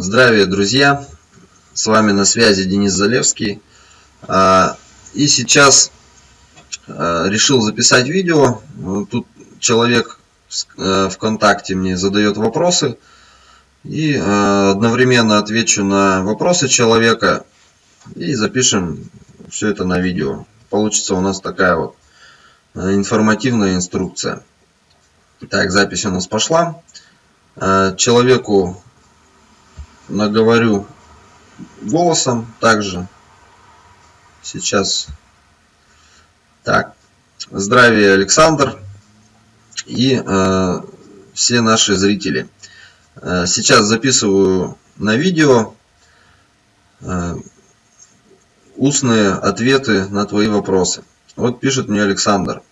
Здравия, друзья! С вами на связи Денис Залевский. А, и сейчас а, решил записать видео. Тут человек э, ВКонтакте мне задает вопросы. И а, одновременно отвечу на вопросы человека. И запишем все это на видео. Получится у нас такая вот э, информативная инструкция. Так, запись у нас пошла. Человеку наговорю голосом также. Сейчас. Так. Здравия, Александр. И э, все наши зрители. Э, сейчас записываю на видео э, устные ответы на твои вопросы. Вот пишет мне Александр.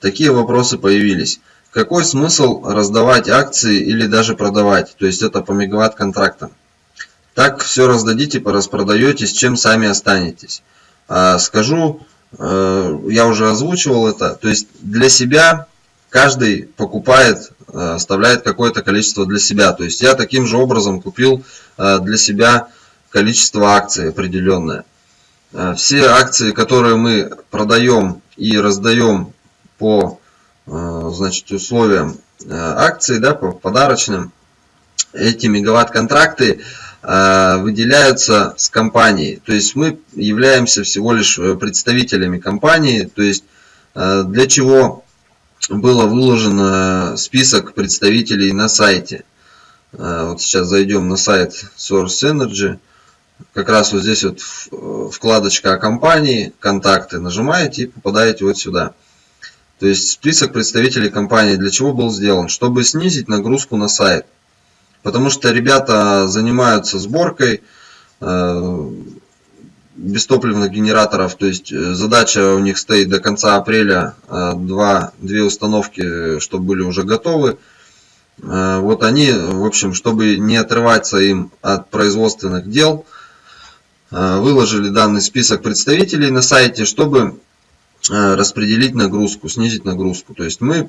Такие вопросы появились. Какой смысл раздавать акции или даже продавать? То есть это по мегаватт контрактам. Так все раздадите, распродаете, с чем сами останетесь. А, скажу, э, я уже озвучивал это. То есть для себя каждый покупает, э, оставляет какое-то количество для себя. То есть я таким же образом купил э, для себя количество акций определенное. Все акции, которые мы продаем и раздаем по значит, условиям э, акции, да, по подарочным, эти мегаватт-контракты э, выделяются с компанией. То есть мы являемся всего лишь представителями компании. То есть для чего было выложен список представителей на сайте. Вот сейчас зайдем на сайт Source Energy. Как раз вот здесь вот вкладочка о компании, контакты нажимаете и попадаете вот сюда. То есть список представителей компании для чего был сделан? Чтобы снизить нагрузку на сайт. Потому что ребята занимаются сборкой э, бестопливных генераторов. То есть э, задача у них стоит до конца апреля э, два, две установки, чтобы были уже готовы. Э, вот они, в общем, чтобы не отрываться им от производственных дел, э, выложили данный список представителей на сайте, чтобы распределить нагрузку, снизить нагрузку. То есть мы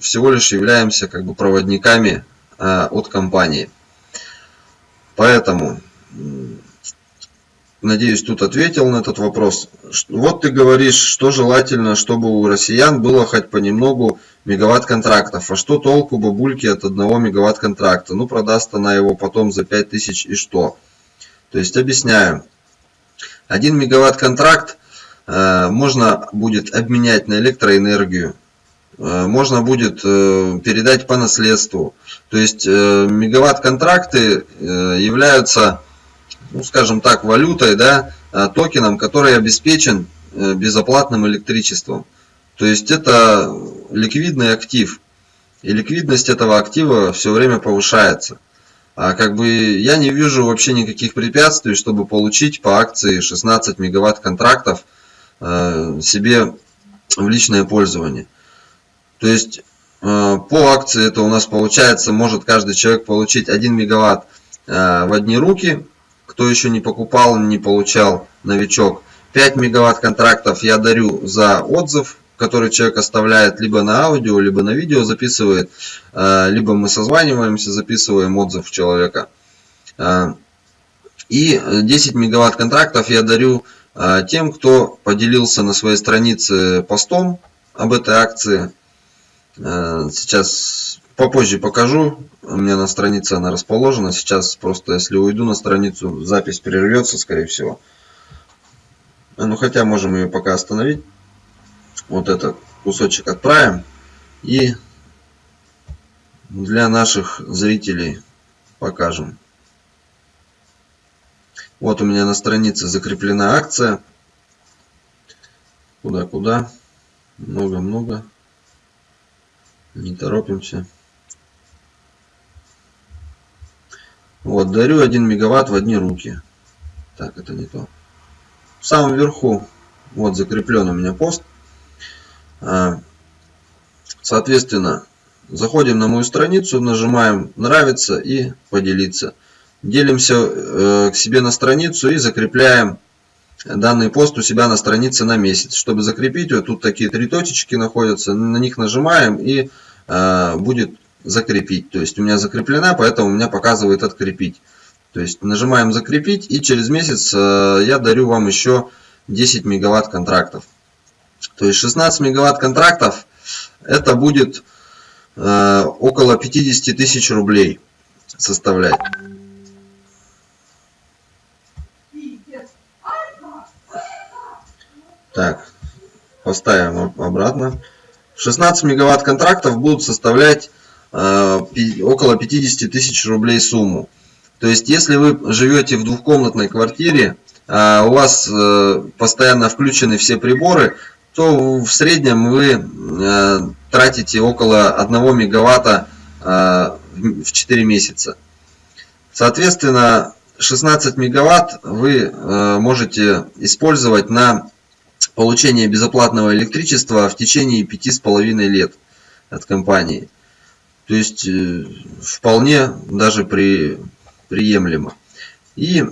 всего лишь являемся как бы проводниками э, от компании. Поэтому, надеюсь, тут ответил на этот вопрос. Вот ты говоришь, что желательно, чтобы у россиян было хоть понемногу мегаватт контрактов. А что толку бабульки от одного мегаватт контракта? Ну, продаст она его потом за 5000 и что? То есть, объясняю. Один мегаватт контракт Э, можно будет обменять на электроэнергию, э, можно будет э, передать по наследству. То есть мегаватт-контракты являются, ну, скажем так, валютой, да, токеном, который обеспечен безоплатным электричеством. То есть это ликвидный актив. И ликвидность этого актива все время повышается. А как бы я не вижу вообще никаких препятствий, чтобы получить по акции 16 мегаватт контрактов Э, себе в личное пользование. То есть э, по акции это у нас получается, может каждый человек получить 1 мегаватт э, в одни руки, кто еще не покупал, не получал, новичок. 5 мегаватт контрактов я дарю за отзыв, который человек оставляет либо на аудио, либо на видео записывает, либо мы созваниваемся, записываем отзыв человека. И 10 мегаватт контрактов я дарю тем, кто поделился на своей странице постом об этой акции. А, сейчас попозже покажу. У меня на странице она расположена. Сейчас просто, если уйду на страницу, запись прервется, скорее всего. Ну, хотя можем ее пока остановить. Вот этот кусочек отправим. И для наших зрителей покажем. Вот у меня на странице закреплена акция. Куда-куда? Много-много. Не торопимся. Вот, дарю 1 мегаватт в одни руки. Так, это не то. В самом верху, вот закреплен у меня пост. А, соответственно, заходим на мою страницу, нажимаем нравится и поделиться делимся э, к себе на страницу и закрепляем данный пост у себя на странице на месяц. Чтобы закрепить, вот тут такие три точечки находятся, на них нажимаем и э, будет закрепить. То есть у меня закреплена, поэтому у меня показывает открепить. То есть нажимаем закрепить и через месяц э, я дарю вам еще 10 мегаватт контрактов. То есть 16 мегаватт контрактов это будет около 50 тысяч рублей составлять. Так, поставим обратно. 16 мегаватт контрактов будут составлять э, около 50 тысяч рублей сумму. То есть, если вы живете в двухкомнатной квартире, э, у вас э, постоянно включены все приборы, то в среднем вы э, тратите около 1 мегаватта э, в 4 месяца. Соответственно, 16 мегаватт вы э, можете использовать на получение безоплатного электричества в течение 5,5 лет от компании. То есть э, вполне даже при, приемлемо. И,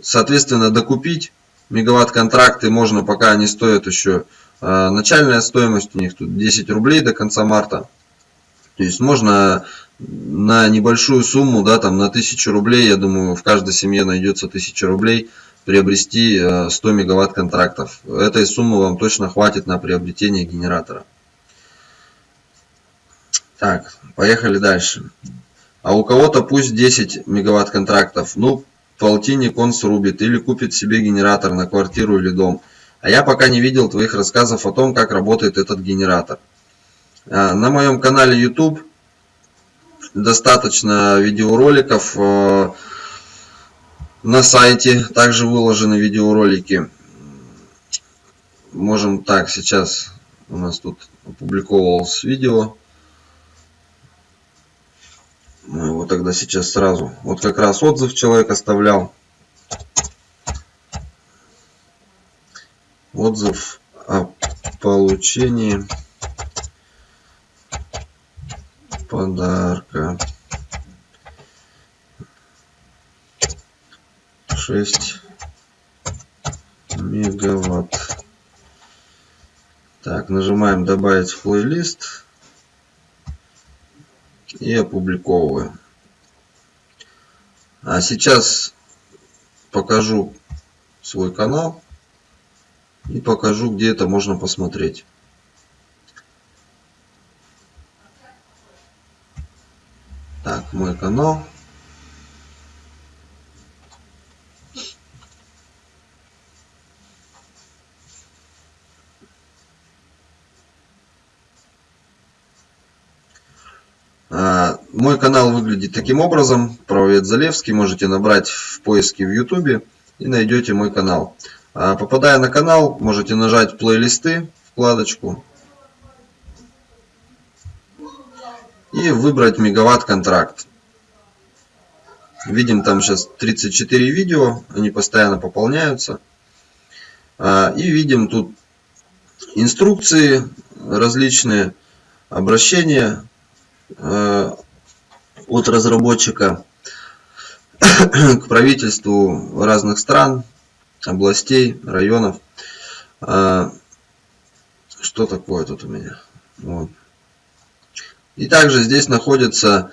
соответственно, докупить мегаватт-контракты можно, пока они стоят еще. Э, начальная стоимость у них тут 10 рублей до конца марта. То есть можно на небольшую сумму, да, там на 1000 рублей, я думаю, в каждой семье найдется 1000 рублей, приобрести 100 э, мегаватт контрактов. Этой суммы вам точно хватит на приобретение генератора. Так, поехали дальше. А у кого-то пусть 10 мегаватт контрактов. Ну, полтинник он срубит или купит себе генератор на квартиру или дом. А я пока не видел твоих рассказов о том, как работает этот генератор. А, на моем канале YouTube достаточно видеороликов э, на сайте также выложены видеоролики. Можем так, сейчас у нас тут опубликовалось видео. Мы его тогда сейчас сразу. Вот как раз отзыв человек оставлял. Отзыв о получении подарка. 6 мегаватт. Так, нажимаем добавить в плейлист и опубликовываем. А сейчас покажу свой канал и покажу, где это можно посмотреть. Так, мой канал. А, мой канал выглядит таким образом. Правовед Залевский. Можете набрать в поиске в YouTube и найдете мой канал. А, попадая на канал, можете нажать плейлисты, вкладочку. И выбрать мегаватт контракт. Видим там сейчас 34 видео. Они постоянно пополняются. А, и видим тут инструкции различные, обращения Э, от разработчика к правительству разных стран, областей, районов. Э, что такое тут у меня? Вот. И также здесь находится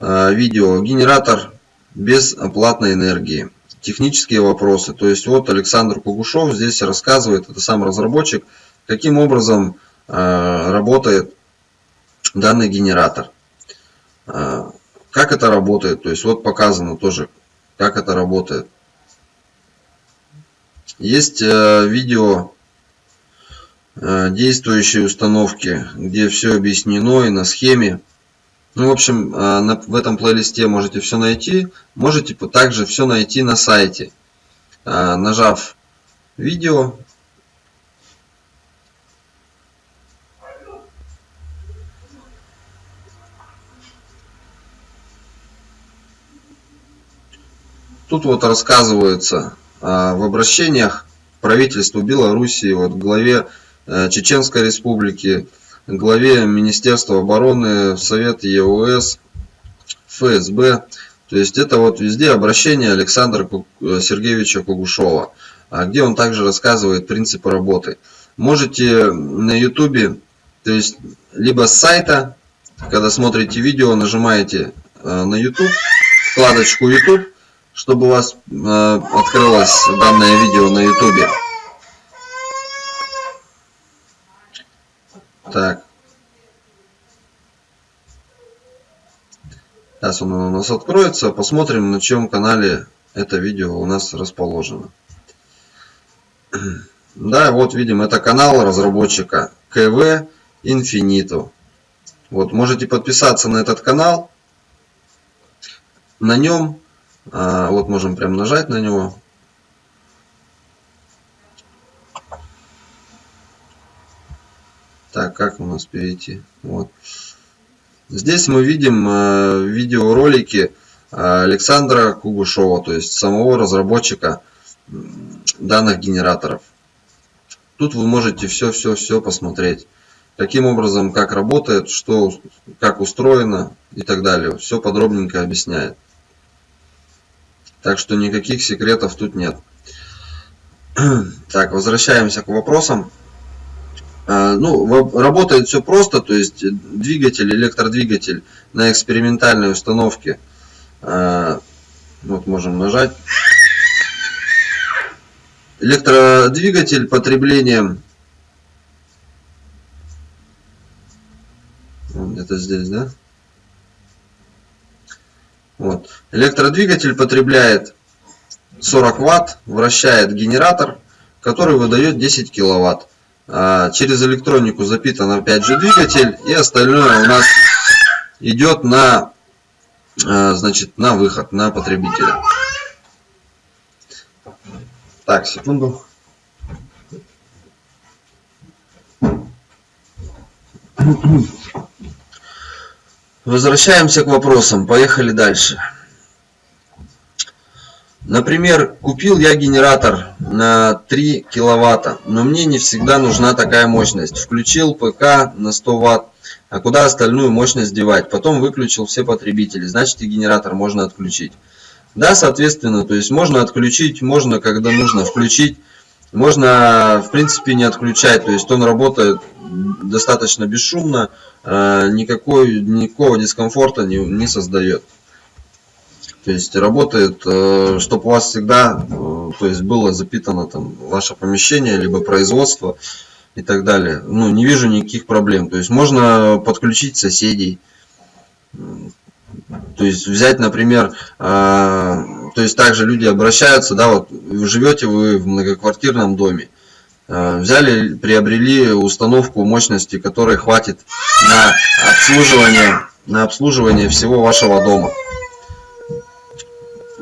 э, видео генератор без оплатной энергии. Технические вопросы. То есть вот Александр Кугушев здесь рассказывает, это сам разработчик, каким образом работает данный генератор. А, как это работает? То есть вот показано тоже, как это работает. Есть э, видео э, действующей установки, где все объяснено и на схеме. Ну, в общем, э, в этом плейлисте можете все найти. Можете также все найти на сайте. Нажав видео, Тут вот рассказывается а, в обращениях правительству Белоруссии, вот главе а, Чеченской Республики, главе Министерства обороны, Совет ЕОС, ФСБ. То есть это вот везде обращение Александра Сергеевича Кугушова, а, где он также рассказывает принципы работы. Можете на ютубе, то есть либо с сайта когда смотрите видео, нажимаете на YouTube, вкладочку YouTube, чтобы у вас открылось данное видео на YouTube. Так. Сейчас он у нас откроется. Посмотрим, на чем канале это видео у нас расположено. Да, вот видим, это канал разработчика КВ Infinito. Вот, можете подписаться на этот канал. На нем, вот можем прям нажать на него. Так, как у нас перейти? Вот. Здесь мы видим э, видеоролики э, Александра Кугушова, то есть самого разработчика данных генераторов. Тут вы можете все-все-все посмотреть. Каким образом, как работает, что, как устроено и так далее. Все подробненько объясняет. Так что никаких секретов тут нет. Так, возвращаемся к вопросам. А, ну, работает все просто, то есть двигатель, электродвигатель на экспериментальной установке. А, вот можем нажать. Электродвигатель потреблением где-то здесь, да? Вот. Электродвигатель потребляет 40 ватт, вращает генератор, который выдает 10 киловатт. А, через электронику запитан опять же двигатель и остальное у нас идет на а, значит на выход на потребителя так секунду возвращаемся к вопросам поехали дальше Например, купил я генератор на 3 киловатта, но мне не всегда нужна такая мощность. Включил ПК на 100 ватт, а куда остальную мощность девать? Потом выключил все потребители, значит и генератор можно отключить. Да, соответственно, то есть можно отключить, можно когда нужно включить, можно в принципе не отключать, то есть он работает достаточно бесшумно, э, никакой, никакого дискомфорта не, не создает. То есть работает, э, чтобы у вас всегда э, то есть было запитано там ваше помещение, либо производство и так далее. Ну, не вижу никаких проблем. То есть можно подключить соседей. То есть взять, например, то есть также люди обращаются, да, вот живете вы в многоквартирном доме, взяли, приобрели установку мощности, которой хватит на обслуживание, на обслуживание всего вашего дома.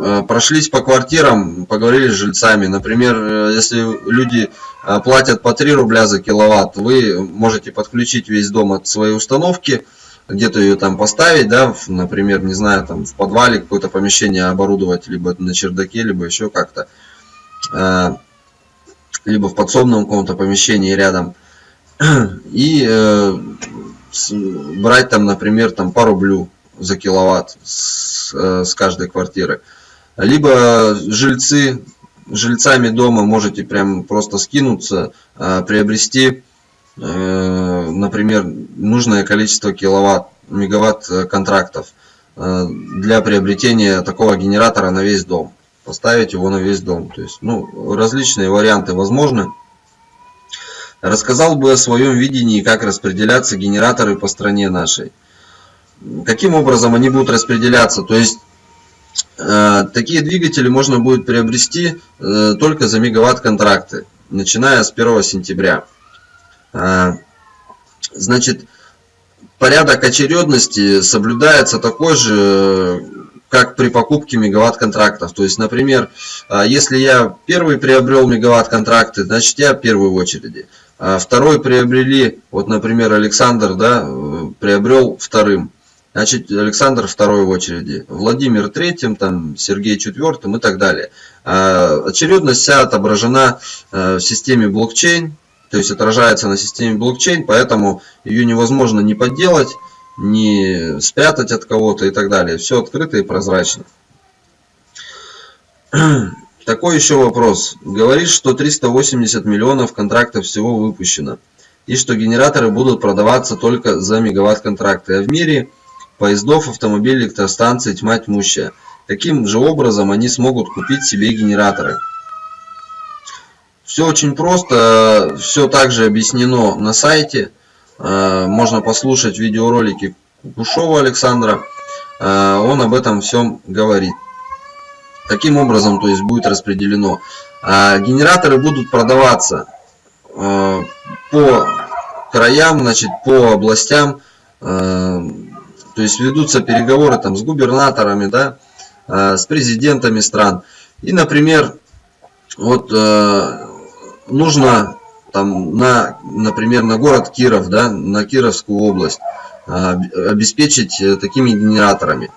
Э, прошлись по квартирам, поговорили с жильцами. Например, э, если люди э, платят по 3 рубля за киловатт, вы можете подключить весь дом от своей установки, где-то ее там поставить, да, например, не знаю, там в подвале какое-то помещение оборудовать, либо на чердаке, либо еще как-то, либо в подсобном каком-то помещении рядом, и брать там, например, там по рублю за киловатт с, с каждой квартиры. Либо жильцы, жильцами дома можете прям просто скинуться, а, приобрести, э, например, нужное количество киловатт, мегаватт э, контрактов э, для приобретения такого генератора на весь дом. Поставить его на весь дом. То есть, ну, различные варианты возможны. Рассказал бы о своем видении, как распределяться генераторы по стране нашей. Каким образом они будут распределяться? То есть, Э, такие двигатели можно будет приобрести э, только за мегаватт контракты, начиная с 1 сентября. Э, значит, порядок очередности соблюдается такой же, как при покупке мегаватт контрактов. То есть, например, если я первый приобрел мегаватт контракты, значит я первый в очереди. А второй приобрели, вот, например, Александр, да, приобрел вторым. Значит, Александр второй в очереди, Владимир третьим, там, Сергей четвертым и так далее. А, очередность вся отображена э, в системе блокчейн, то есть отражается на системе блокчейн, поэтому ее невозможно ни подделать, ни спрятать от кого-то и так далее. Все открыто и прозрачно. Такой еще вопрос. Говорит, что 380 миллионов контрактов всего выпущено. и что генераторы будут продаваться только за мегаватт-контракты. А в мире поездов, автомобилей, электростанций тьма тьмущая. Каким же образом они смогут купить себе генераторы? Все очень просто, все также объяснено на сайте. Э, можно послушать видеоролики Кушова Александра. Э, он об этом всем говорит. Каким образом то есть будет распределено? Э, генераторы будут продаваться по краям, значит, по областям. То есть ведутся переговоры там с губернаторами, да, с президентами стран. И, например, вот нужно там на, например, на город Киров, да, на Кировскую область а, обеспечить э, такими генераторами.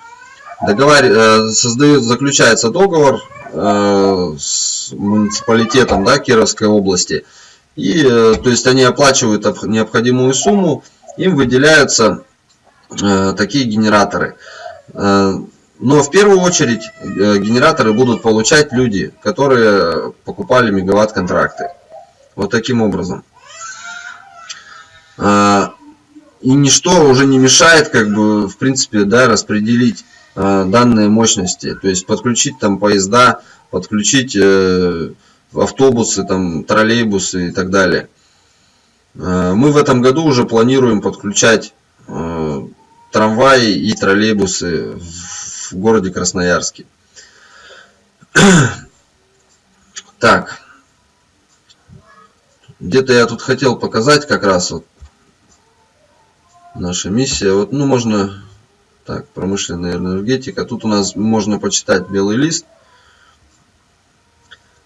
Договор, э, создают, заключается договор э, с муниципалитетом да, Кировской области. И, то есть они оплачивают необходимую сумму, им выделяются такие генераторы. Но в первую очередь генераторы будут получать люди, которые покупали мегаватт-контракты. Вот таким образом. А, и ничто уже не мешает, как бы, в принципе, да, распределить а, данные мощности. То есть подключить там поезда, подключить э, автобусы, там, троллейбусы и так далее. Мы в этом году уже планируем подключать трамваи и троллейбусы в городе Красноярске. Так. Где-то я тут хотел показать как раз вот наша миссия. Вот, ну, можно, так, промышленная энергетика. Тут у нас можно почитать белый лист.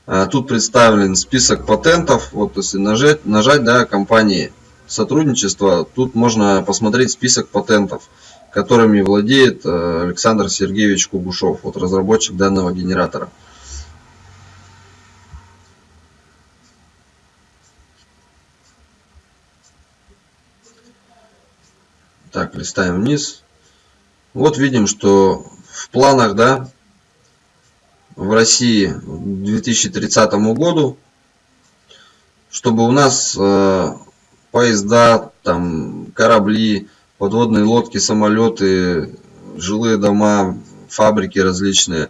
А, тут представлен список патентов. Вот если нажать, нажать да, компании сотрудничества, тут можно посмотреть список патентов, которыми владеет э, Александр Сергеевич Кугушев, вот разработчик данного генератора. Так, листаем вниз. Вот видим, что в планах, да, в России к 2030 году, чтобы у нас э, поезда, там, корабли, подводные лодки, самолеты, жилые дома, фабрики различные,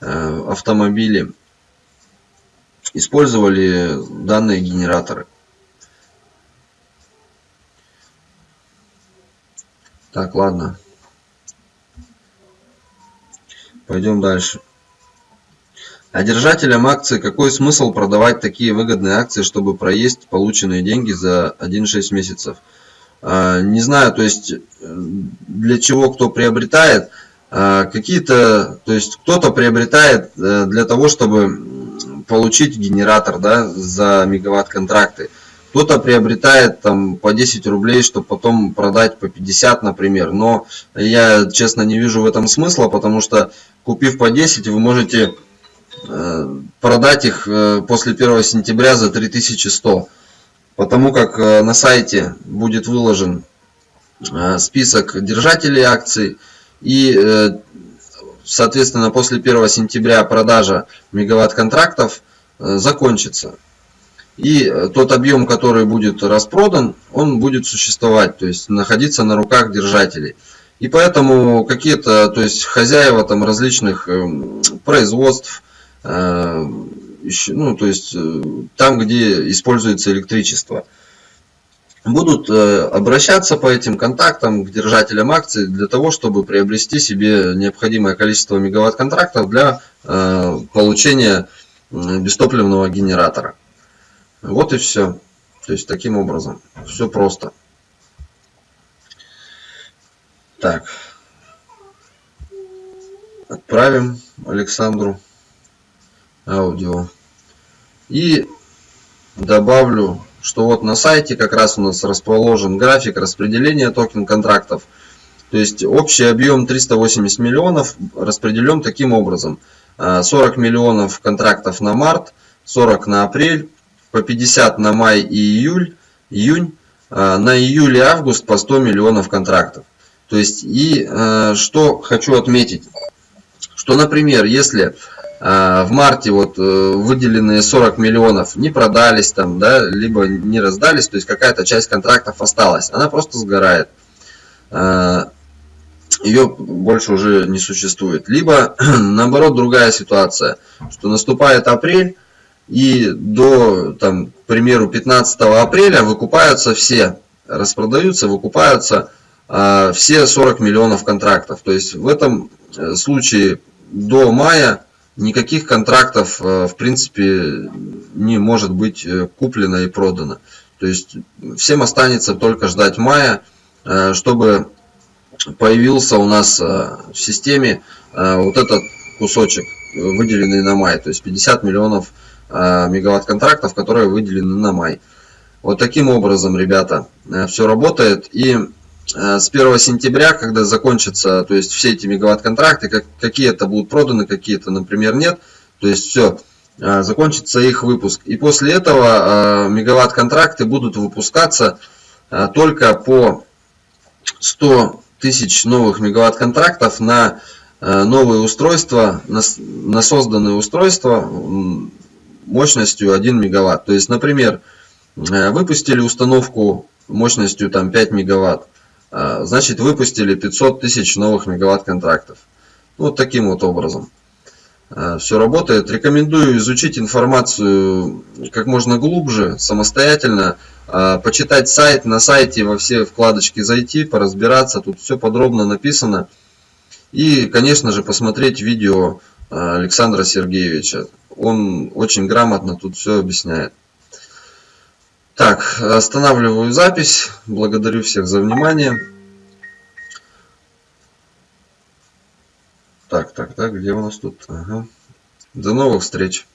э, автомобили использовали данные генераторы. Так, ладно. Пойдем дальше. А держателям акций какой смысл продавать такие выгодные акции, чтобы проесть полученные деньги за 1-6 месяцев? А, не знаю, то есть для чего кто приобретает. А, какие-то, то есть кто-то приобретает э, для того, чтобы получить генератор да, за мегаватт контракты. Кто-то приобретает там по 10 рублей, чтобы потом продать по 50, например. Но я, честно, не вижу в этом смысла, потому что купив по 10, вы можете э, продать их э, после 1 сентября за 3100. Потому как э, на сайте будет выложен список держателей акций и соответственно после 1 сентября продажа мегаватт контрактов закончится и э, тот объем, который будет распродан, он будет существовать, то есть находиться на руках держателей. И поэтому какие-то, то есть хозяева там различных эм, производств, э, ну, то есть э, там, где используется электричество, будут обращаться по этим контактам к держателям акций для того, чтобы приобрести себе необходимое количество мегаватт-контрактов для получения бестопливного генератора. Вот и все. То есть таким образом. Все просто. Так. Отправим Александру аудио. И добавлю, что вот на сайте как раз у нас расположен график распределения токен контрактов. То есть общий объем 380 миллионов распределен таким образом. 40 миллионов контрактов на март, 40 на апрель, по 50 на май и июль, июнь, а, на июль и август по 100 миллионов контрактов. То есть, и э, что хочу отметить, что, например, если а, в марте вот э, выделенные 40 миллионов не продались там, да, либо не раздались, то есть какая-то часть контрактов осталась, она просто сгорает. А, Ее больше уже не существует. Либо, наоборот, другая ситуация, что наступает апрель, и до, там, к примеру, 15 апреля выкупаются все, распродаются, выкупаются э, все 40 миллионов контрактов. То есть в этом э, случае до мая никаких контрактов э, в принципе не может быть э, куплено и продано. То есть всем останется только ждать мая, э, чтобы появился у нас в системе вот этот кусочек, выделенный на май, то есть 50 миллионов мегаватт контрактов, которые выделены на май. Вот таким образом, ребята, все работает. И с 1 сентября, когда закончатся, то есть все эти мегаватт-контракты, как, какие-то будут проданы, какие-то, например, нет, то есть все, э, закончится их выпуск. И после этого э, мегаватт-контракты будут выпускаться только по 100 тысяч новых мегаватт-контрактов на новые устройства, на, на созданные устройства мощностью 1 мегаватт. То есть, например, выпустили установку мощностью там 5 мегаватт, значит выпустили 500 тысяч новых мегаватт контрактов. Вот таким вот образом. А, Все работает. Рекомендую изучить информацию как можно глубже, самостоятельно, а, почитать сайт, на сайте во все вкладочки зайти, поразбираться, тут все подробно написано. И, конечно же, посмотреть видео Александра Сергеевича. Он очень грамотно тут все объясняет. Так, останавливаю запись. Благодарю всех за внимание. Так, так, так, где у нас тут? Ага. До новых встреч.